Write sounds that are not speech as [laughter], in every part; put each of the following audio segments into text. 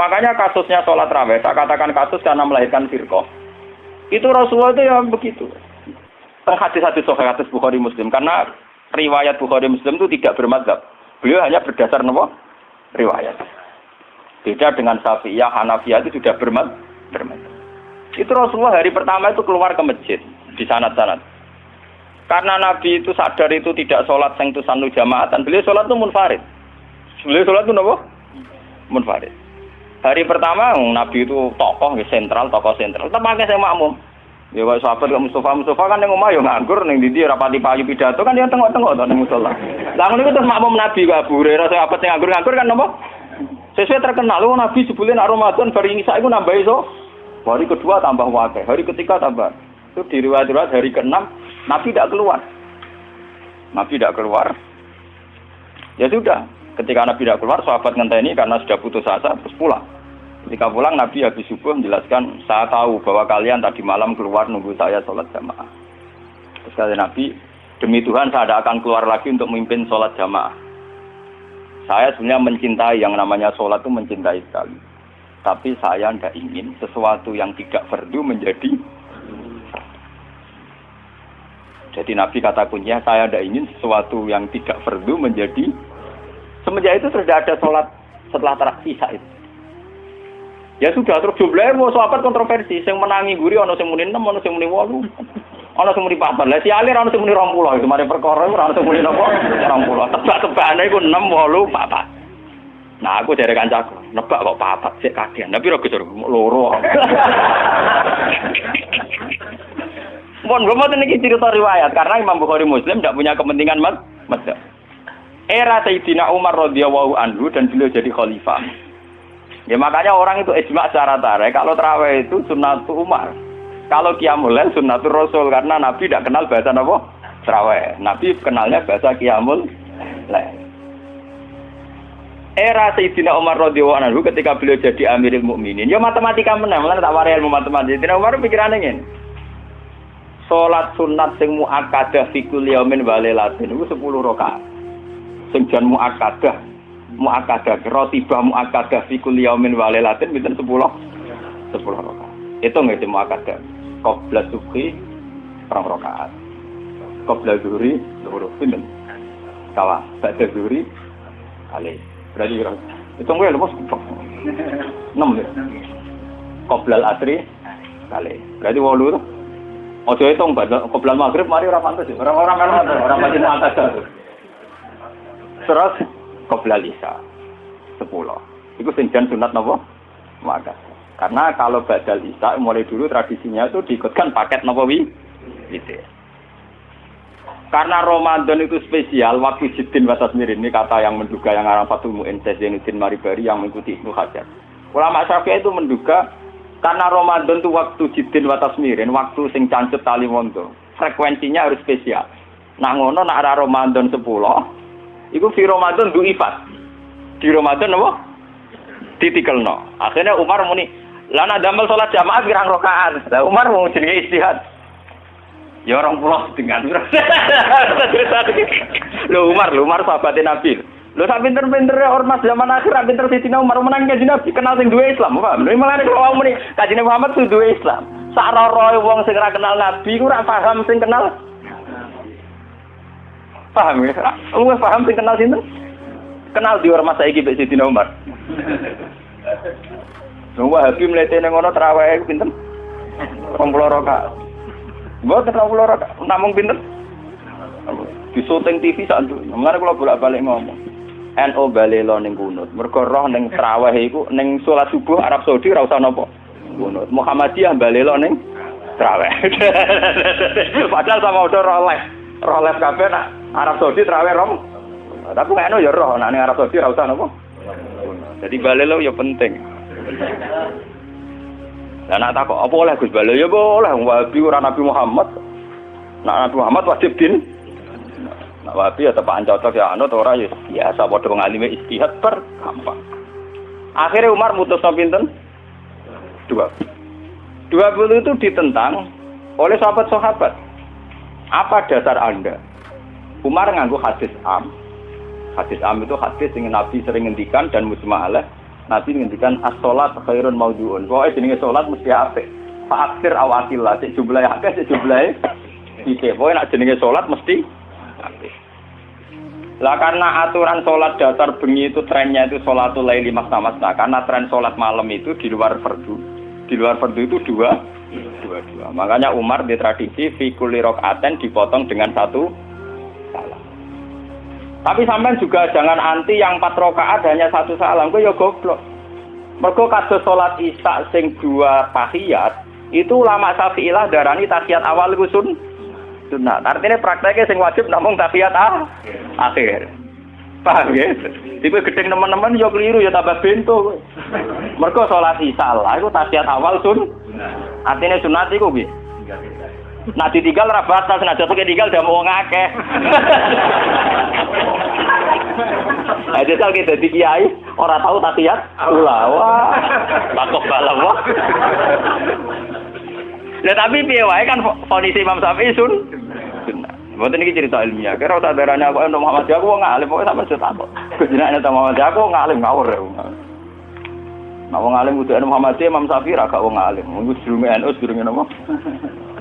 Makanya kasusnya sholat raweh, saya katakan kasus karena melahirkan firqoh. Itu Rasulullah itu yang begitu. Hadis-hadis sahih hadis Bukhari Muslim karena riwayat Bukhari Muslim itu tidak bermadzhab. Beliau hanya berdasar nopo riwayat. Beda dengan Syafi'iyah, Hanafiyah itu sudah bermadzhab. Itu Rasulullah hari pertama itu keluar ke masjid di sanat-sanat. Karena Nabi itu sadar itu tidak sholat sanu jamaatan, beliau sholat itu munfarid. Beliau sholat itu nopo munfarid. Hari pertama Nabi itu tokoh sentral, tokoh sentral. Pakai saya makmum. Ya kok sahabat kok Mustafa Mustafa kan yang omah yo nganggur ning ndi rapati payu pidato kan dia tengok-tengok to ning musala. Lah ngono iku terus makmum Nabi kok Abu Hurairah sahabat sing nganggur-nganggur kan napa? Sesuai terkenal lu Nabi sebelum nak Ramadan bar Isa iku nambah iso. Hari kedua tambah wakil, hari ketiga tambah. Itu di riwayat-riwayat hari ke-6 Nabi tidak keluar. Nabi tidak keluar. Ya sudah, ketika Nabi tidak keluar, sahabat ngenteni karena sudah putus asa, terus pulang. Ketika pulang Nabi habis subuh menjelaskan, saya tahu bahwa kalian tadi malam keluar nunggu saya sholat jamaah. Terus kata Nabi, demi Tuhan saya tidak akan keluar lagi untuk memimpin sholat jamaah. Saya sebenarnya mencintai yang namanya sholat itu mencintai sekali. Tapi saya tidak ingin sesuatu yang tidak fardu menjadi jadi Nabi kata kuncinya saya tidak ingin sesuatu yang tidak fardu menjadi semenjak itu sudah ada sholat setelah terakhir itu. Ya sudah terus jumlahnya mau sahabat kontroversi, yang menangi guri ono sing muni 6, ono sing muni 8. Ono sing muni 4. Lah si alir ono sing muni 20 itu mari perkara ora sing muni napa? 20. Tebak-tebakane iku 6, 8, 4. Nah aku dari kancaku, nebak kok papat sik kagian. Tapi loro. Mohon gue mau cerita riwayat karena Imam Bukhari Muslim tidak punya kepentingan mas. Era Sayyidina Umar radhiyallahu anhu dan beliau jadi khalifah. Ya makanya orang itu ijma secara tarik kalau terawih itu sunnatul Umar. Kalau qiyamul lail sunnatul Rasul karena Nabi tidak kenal bahasa apa? Terawih. Nabi kenalnya bahasa qiyamul lail. Era Sayyidina Umar radhiyallahu anhu ketika beliau jadi Amirul Mukminin, ya matematika menang, lan tak warai ilmu matematika. Sayyidina Umar pikirannya ngene. Salat sunat sing muakkadah fi kulli yaumin wa lailatin iku 10 rakaat. Sing jan muakkadah muakkadah rotibah muakkadah fi kulli yaumin wa lailatin pinten 10 10 rakaat. Itu nggih muakkadah. Qabla subhi rong rakaat. Qabla zuhri loro pinten? Kawa, ba'da zuhri kali. Berarti kira itu gue lepas enam deh. Qoblal asri kali. Berarti walu tuh. Ojo itu enggak, qoblal maghrib mari orang pantas ya. Orang-orang kan orang masih atas Terus qoblal isya sepuluh. Itu senjan sunat nopo? Maka. Karena kalau badal isya mulai dulu tradisinya itu diikutkan paket nopo wi. Gitu. Karena Ramadan itu spesial, waktu jidin batas mirin ini kata yang menduga yang arah Fatul Mu'in Zainuddin Maribari yang mengikuti Ibnu Hajar. Ulama Syafi'i itu menduga karena Ramadan itu waktu jidin batas mirin, waktu sing cancut tali mondo, frekuensinya harus spesial. Nah ngono nak arah Ramadan 10, itu di Ramadan du ifat. Di Ramadan apa? Ditikelno. Akhirnya Umar muni, lana damel sholat jamaah pirang rokaat. Lah Umar mau jenenge istihad. Ya orang pulau dengan [laughs] Lo Umar, lo Umar sahabatnya Nabi. Lo sak pinter-pinter ormas zaman akhir pinter Sayyidina Umar menang kaji Nabi kenal sing duwe Islam, paham? Lha malah kalau wong muni kaji Muhammad sing duwe Islam. Sak roro wong sing ora kenal Nabi ku ora paham sing kenal. Paham ya? Lu paham sing kenal sinten? Kenal di ormas saiki mbek Sayyidina Umar. Wong Wahabi mlete ning ngono traweh pinten? 20 rakaat. Mboten ora kula namung pinten? Di syuting TV sak nduk. Mulane kula bolak-balik ngomong. NO balelo ning kunut. Mergo roh ning traweh iku ning subuh Arab Saudi ora usah napa. Kunut. Muhammadiyah balelo ning traweh. [laughs] Padahal sama udah roh live. Roh live nak Arab Saudi traweh rom. Tapi NO ya roh ning Arab Saudi ora usah napa. Jadi balelo ya penting. Lah nak takok apa oleh Gus Bala ya boleh Wahabi ora Nabi Muhammad. Nak Nabi Muhammad wajib din. Nak Wahabi ya tepak cocok ya anut ora ya biasa padha ngalime istihad per gampang. Akhirnya Umar mutus pinten? Dua. Dua puluh itu ditentang oleh sahabat-sahabat. Apa dasar Anda? Umar nganggu hadis am. Hadis am itu hadis yang Nabi sering ngendikan dan musma alaih Nabi ngendikan as-salat khairun maudhu'un. Pokoke jenenge salat mesti apik. Fa'aksir awatillah, cek jumlahe akeh, cek jumlahe iki. Pokoke nek jenenge salat mesti apik. Lah karena aturan sholat dasar bengi itu trennya itu sholatul laili masna masna. Karena tren sholat malam itu di luar fardu. Di luar fardu itu dua, dua, dua. Makanya Umar di tradisi fikuli aten dipotong dengan satu. Tapi sampai juga jangan anti yang empat rokaat hanya satu salam. Gue ya goblok. Mergo kados sholat isya sing dua tahiyat itu lama syafi'ilah darani tahiyat awal gusun sunat. Artinya prakteknya sing wajib namung tahiyat ah, akhir. Paham ya? Tipe gedeng teman-teman yo keliru ya tambah bento. Mergo salat isya lah iku tahiyat awal sun. Artinya sunat iku piye? Nah ditinggal ra batas, nah jatuh tinggal udah mau ngakeh. Nah, jajal kita di kiai, orang tahu tahiyat, ulah, wah, takut balam, wah. Nah tapi piye kan kondisi Imam Syafi'i sun. Mboten iki cerita ilmiah. Kira usah darane aku untuk Muhammad aku wong alim pokoke sampe cerita kok. Jenenge ta Muhammad aku wong alim ngawur ya. Nah wong alim kudu Muhammad Imam Syafi'i gak wong alim. Wong sedurunge NU sedurunge napa?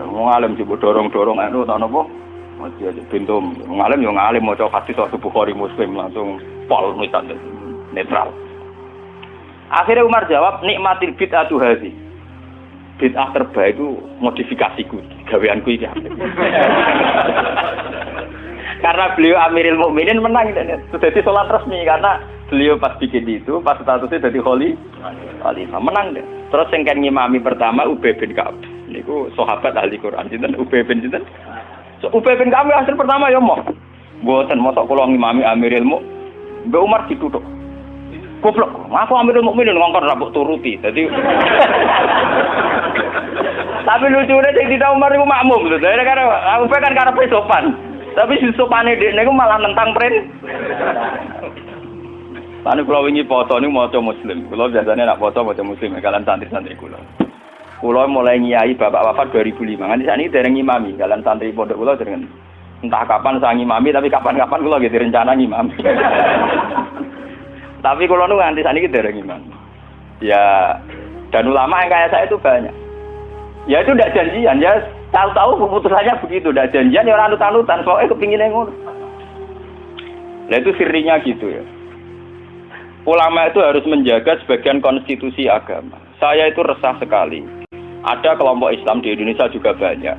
Wong alim coba dorong-dorong NU ta napa? Masih aja pintu ngalim yo ngalim maca hadis waktu Bukhari Muslim langsung pol misalnya netral. Akhirnya Umar jawab nikmatil bid'atu hadhi bid'ah terbaik itu modifikasiku, gaweanku ini. [laughs] karena beliau Amiril Mukminin menang jadi sholat resmi karena beliau pas bikin itu pas statusnya jadi kholi khalifah menang deh. Terus yang kan ngimami pertama Ubay bin Ka'ab. Niku sahabat ahli Quran sinten Ubay bin sinten. So, Ubay bin Ka'ab hasil pertama ya mau. Mboten mosok kula ngimami Amiril Mukminin. Mbak Umar ditutup. Goblok, aku ambil mukminin ngongkon rabuk turuti. Jadi [laughs] Tapi lucunya sing tidak Umar itu makmum gitu. Jadi karena aku kan karena sopan. Tapi si sopane dia niku malah nentang pren. Lalu kalau ini foto ini mau muslim. Kalau biasanya nak foto mau muslim. Kalian santri-santri kulo. Kulo mulai nyai bapak wafat 2005. Nanti saat ini dari ngimami. Kalian santri pondok kulo dengan entah kapan saya ngimami. Tapi kapan-kapan kulo gitu rencana ngimami. [laughs] Tapi kalau nu nganti saat ini dari gimana? Ya dan ulama yang kayak saya itu banyak. Ya itu tidak janjian ya tahu-tahu keputusannya begitu, tidak janjian ya orang anut-anutan soalnya kepingin yang Nah itu sirinya gitu ya. Ulama itu harus menjaga sebagian konstitusi agama. Saya itu resah sekali. Ada kelompok Islam di Indonesia juga banyak.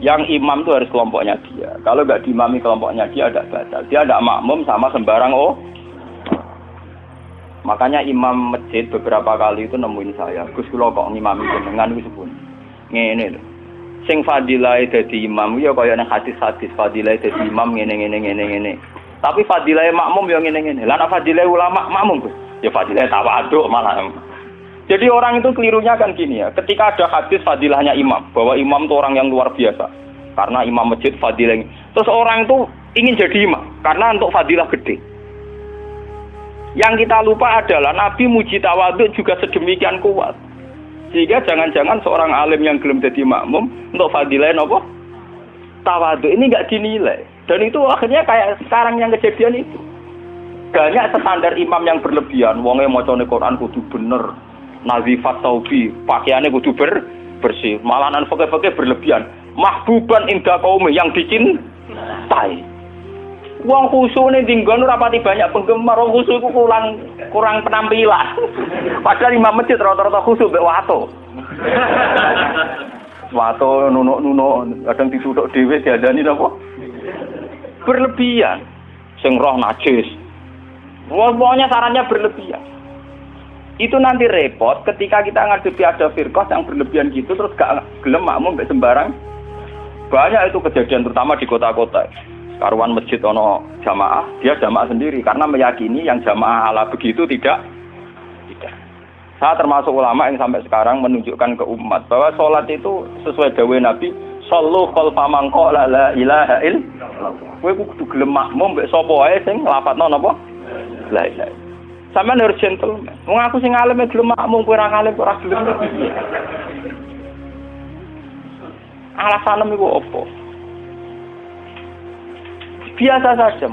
Yang imam itu harus kelompoknya dia. Kalau nggak diimami kelompoknya dia ada batal. Dia ada makmum sama sembarang oh Makanya imam masjid beberapa kali itu nemuin saya, Gus kula kok ngimami jenengan wis pun. Ngene lho. Sing fadilah dadi imam ya kaya nang hadis-hadis fadilah dadi imam ngene ngene ngene ngene. Tapi fadilah makmum ya ngene ngene. Lah nek fadilah ulama makmum Gus, ya fadilah tawaduk malah. Jadi orang itu kelirunya kan gini ya, ketika ada hadis fadilahnya imam, bahwa imam itu orang yang luar biasa. Karena imam masjid fadilah. Terus orang itu ingin jadi imam, karena untuk fadilah gede. Yang kita lupa adalah Nabi muji tawaduk juga sedemikian kuat. Sehingga jangan-jangan seorang alim yang belum jadi makmum untuk fadilah apa? Tawaduk ini nggak dinilai. Dan itu akhirnya kayak sekarang yang kejadian itu. Banyak standar imam yang berlebihan. Wongnya mau Quran kudu bener. Nazifat taubi, pakaiannya kudu ber bersih. Malahan fakir-fakir berlebihan. Mahbuban indah kaum yang dicintai. Wong khusyuk nih tinggal rapati banyak penggemar. Wong khusyuk itu kurang kurang penampilan. [laughs] Padahal imam masjid rata-rata khusyuk be wato. [laughs] wato nuno nuno kadang ditutuk dhewe diadani napa? Berlebihan. Sing roh najis. Pokoknya sarannya berlebihan. Itu nanti repot ketika kita ngadepi ada firqah yang berlebihan gitu terus gak gelem makmum sembarang. Banyak itu kejadian terutama di kota-kota karuan masjid ono jamaah, dia jamaah sendiri karena meyakini yang jamaah ala begitu tidak tidak. Saya termasuk ulama yang sampai sekarang menunjukkan ke umat bahwa sholat itu sesuai dawe Nabi, sallu khalfa man qala la ilaha illallah. Kowe kudu gelem makmum mbek sapa wae sing nglafadzno napa? La ilaha. Sampeyan harus gentleman. Wong aku sing alim gelem makmum kowe ora alim ora gelem. Alasanem iku opo? Biasa saja.